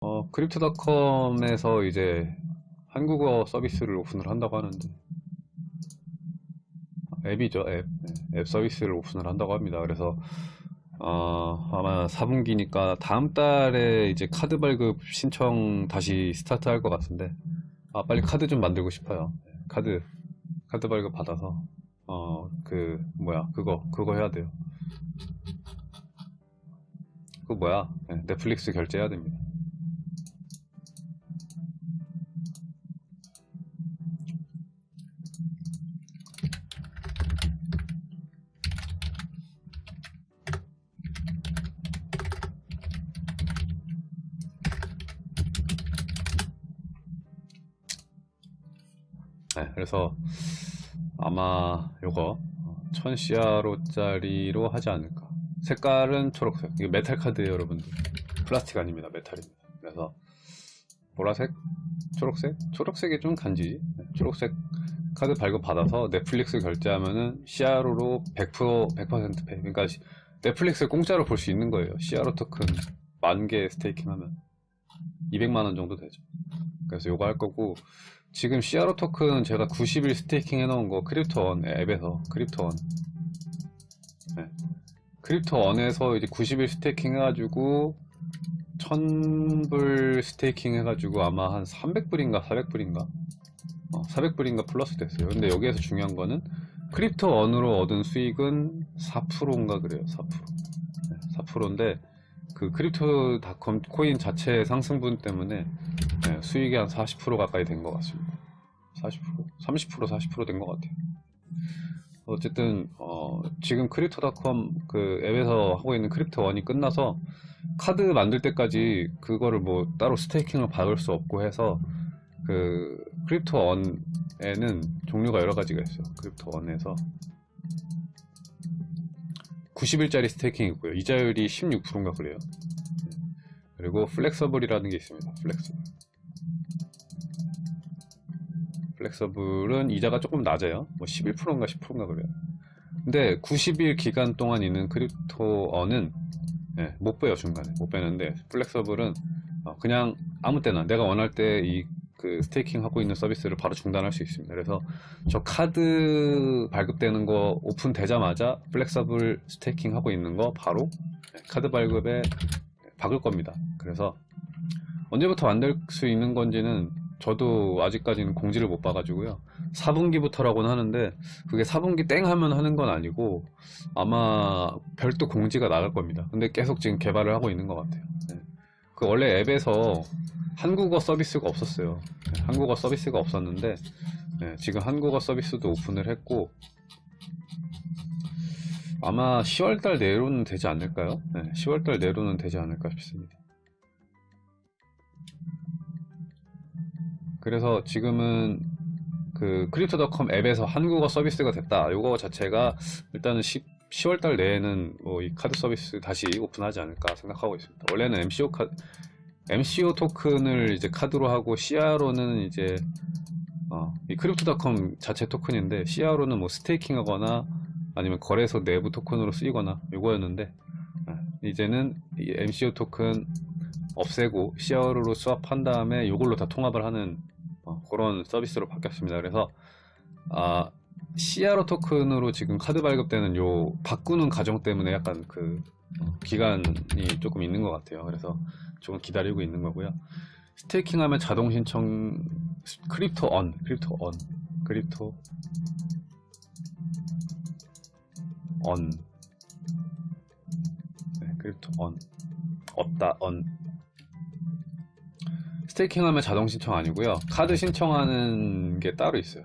어, 크립토닷컴에서 이제 한국어 서비스를 오픈을 한다고 하는데 앱이죠 앱, 네, 앱 서비스를 오픈을 한다고 합니다. 그래서 어, 아마 4분기니까 다음 달에 이제 카드 발급 신청 다시 스타트 할 것 같은데 아 빨리 카드 좀 만들고 싶어요. 네, 카드 카드 발급 받아서 어 그 뭐야 그거 그거 해야 돼요. 그 뭐야? 네, 넷플릭스 결제해야 됩니다 네, 그래서 아마 요거 1000CRO짜리로 하지 않을까. 색깔은 초록색. 이게 메탈 카드예요 여러분들. 플라스틱 아닙니다 메탈입니다. 그래서 보라색 초록색? 초록색이 좀 간지. 네, 초록색 카드 발급 받아서 넷플릭스 결제하면은 CRO로 100% 100% 페이. 그러니까 시- 넷플릭스 공짜로 볼 수 있는 거예요. CRO 토큰 만 개 staking 하면. 200만원 정도 되죠 그래서 요거 할 거고 지금 CRO 토큰 제가 90일 staking 해놓은 거 Crypto Earn 앱에서 Crypto Earn. 네. Crypto Earn에서 이제 90일 staking 해가지고 1000불 staking 해가지고 아마 한 300불인가 400불인가? 어, 400불인가 플러스 됐어요. 근데 여기에서 중요한 거는 Crypto Earn으로 얻은 수익은 4%인가 그래요 4% 네, 4%인데 그 크립토닷컴 코인 자체 상승분 때문에 네, 수익이 한 40% 가까이 된 것 같습니다. 40%? 30% 40%된 것 같아요. 어쨌든 어, 지금 크립토닷컴 그 앱에서 하고 있는 Crypto Earn이 끝나서 카드 만들 때까지 그거를 뭐 따로 staking을 받을 수 없고 해서 그 Crypto Earn에는 종류가 여러 가지가 있어요. Crypto Earn에서 90일짜리 staking 있고요. 이자율이 16%인가 그래요. 그리고 flexible이라는 게 있습니다. flexible. flexible은 이자가 조금 낮아요. 뭐 11%인가 10%인가 그래요. 근데 90일 기간 동안 있는 Crypto Earn은 예, 못 빼요 중간에 못 빼는데 flexible은 어, 그냥 아무 때나 내가 원할 때 이 그 staking 하고 있는 서비스를 바로 중단할 수 있습니다. 그래서 저 카드 발급되는 거 오픈되자마자 flexible staking 하고 있는 거 바로 예, 카드 발급에 박을 겁니다. 그래서 언제부터 만들 수 있는 건지는 저도 아직까지는 공지를 못 봐가지고요. 4분기부터라고는 하는데 그게 4분기 땡 하면 하는 건 아니고 아마 별도 공지가 나갈 겁니다. 근데 계속 지금 개발을 하고 있는 것 같아요. 네. 그 원래 앱에서 한국어 서비스가 없었어요. 네, 한국어 서비스가 없었는데 네, 지금 한국어 서비스도 오픈을 했고 아마 10월달 내로는 되지 않을까요? 네, 10월달 내로는 되지 않을까 싶습니다. 그래서 지금은 그 Crypto.com 앱에서 한국어 서비스가 됐다. 요거 자체가 일단은 10, 10월달 내에는 뭐 이 카드 서비스 다시 오픈하지 않을까 생각하고 있습니다. 원래는 MCO 카 MCO 토큰을 이제 카드로 하고 CRO는 이제 어, 이 Crypto.com 자체 토큰인데 CRO는 뭐 staking하거나 아니면 거래소 내부 토큰으로 쓰이거나 요거였는데 어, 이제는 이 MCO 토큰 없애고 CR로 수합한 다음에 요걸로 다 통합을 하는 어, 그런 서비스로 바뀌었습니다. 그래서 아, CRO 토큰으로 지금 카드 발급되는 요 바꾸는 과정 때문에 약간 그 어, 기간이 조금 있는 것 같아요. 그래서 조금 기다리고 있는 거고요. staking하면 자동 신청 Crypto Earn, Crypto Earn, Crypto Earn, 네, Crypto Earn, 없다 Earn. staking하면 자동 신청 아니고요. 카드 신청하는 게 따로 있어요.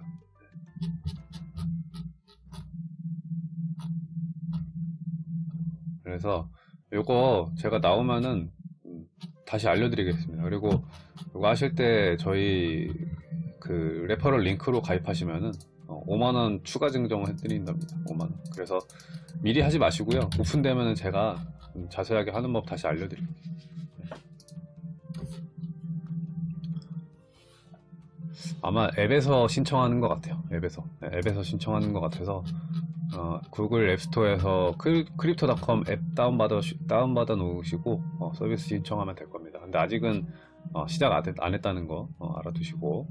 그래서 요거 제가 나오면은 음, 다시 알려드리겠습니다. 그리고 이거 하실 때 저희 그 referral 링크로 가입하시면은 5만원 추가 증정을 해드린답니다. 5만원. 그래서 미리 하지 마시고요. 오픈되면은 제가 음, 자세하게 하는 법 다시 알려드릴게요. 아마 앱에서 신청하는 것 같아요. 앱에서. 네, 앱에서 신청하는 것 같아서 어, Google App Store에서 크, Crypto.com 앱 다운받아, 다운받아 놓으시고 어, 서비스 신청하면 될 겁니다. 근데 아직은 어, 시작 안, 했, 안 했다는 거 어, 알아두시고